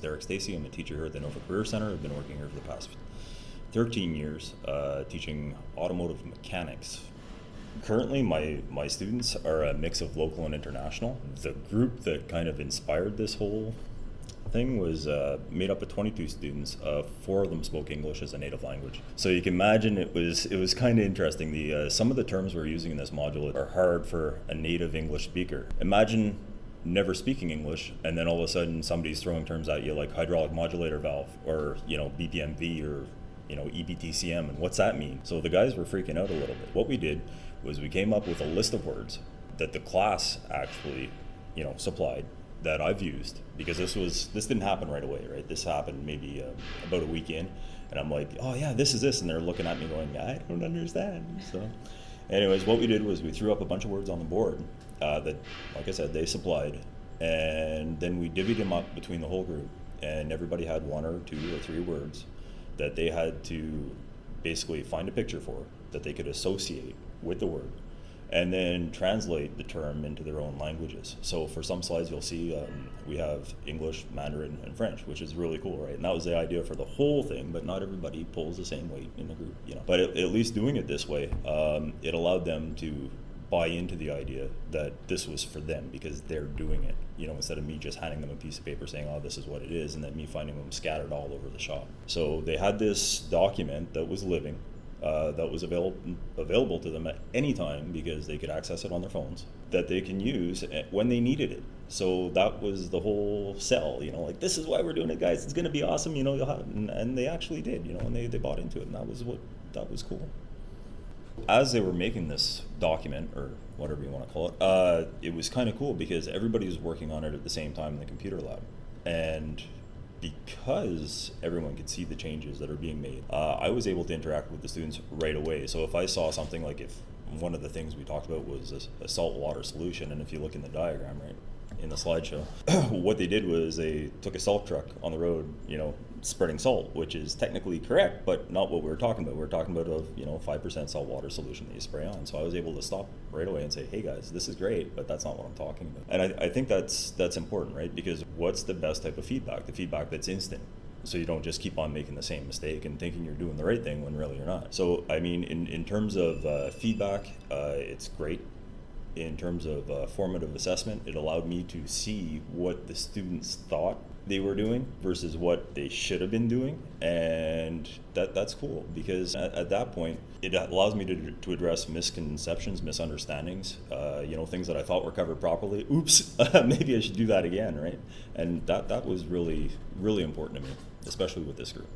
Derek Stacy. I'm a teacher here at the Nova Career Center. I've been working here for the past 13 years, uh, teaching automotive mechanics. Currently, my, my students are a mix of local and international. The group that kind of inspired this whole thing was uh, made up of 22 students. Uh, four of them spoke English as a native language. So you can imagine it was it was kind of interesting. The uh, some of the terms we're using in this module are hard for a native English speaker. Imagine never speaking English, and then all of a sudden somebody's throwing terms at you like hydraulic modulator valve or you know BPMV or you know EBTCM, and what's that mean? So the guys were freaking out a little bit. What we did was we came up with a list of words that the class actually you know supplied that I've used because this was this didn't happen right away, right? This happened maybe uh, about a week in, and I'm like, oh yeah, this is this, and they're looking at me going, I don't understand. So, anyways, what we did was we threw up a bunch of words on the board uh, that, like I said, they supplied, and then we divvied them up between the whole group, and everybody had one or two or three words that they had to basically find a picture for that they could associate with the word and then translate the term into their own languages. So for some slides you'll see um, we have English, Mandarin, and French, which is really cool, right? And that was the idea for the whole thing, but not everybody pulls the same weight in the group, you know. But at, at least doing it this way, um, it allowed them to buy into the idea that this was for them because they're doing it, you know, instead of me just handing them a piece of paper saying, oh, this is what it is, and then me finding them scattered all over the shop. So they had this document that was living, uh, that was available available to them at any time because they could access it on their phones that they can use when they needed it. So that was the whole sell, you know, like this is why we're doing it, guys. It's going to be awesome, you know. You'll have, and, and they actually did, you know, and they, they bought into it, and that was what that was cool. As they were making this document or whatever you want to call it, uh, it was kind of cool because everybody was working on it at the same time in the computer lab, and because everyone could see the changes that are being made, uh, I was able to interact with the students right away. So if I saw something like if one of the things we talked about was a, a salt water solution, and if you look in the diagram, right, in the slideshow, what they did was they took a salt truck on the road, you know, spreading salt, which is technically correct, but not what we were talking about. We were talking about a you know five percent salt water solution that you spray on. So I was able to stop right away and say, "Hey guys, this is great, but that's not what I'm talking about." And I, I think that's that's important, right? Because what's the best type of feedback? The feedback that's instant. So you don't just keep on making the same mistake and thinking you're doing the right thing when really you're not. So I mean, in in terms of uh, feedback, uh, it's great in terms of uh, formative assessment, it allowed me to see what the students thought they were doing versus what they should have been doing. And that that's cool because at, at that point it allows me to, to address misconceptions misunderstandings uh, you know things that i thought were covered properly. Oops maybe i should do that again right? And that that was really really important to me especially with this group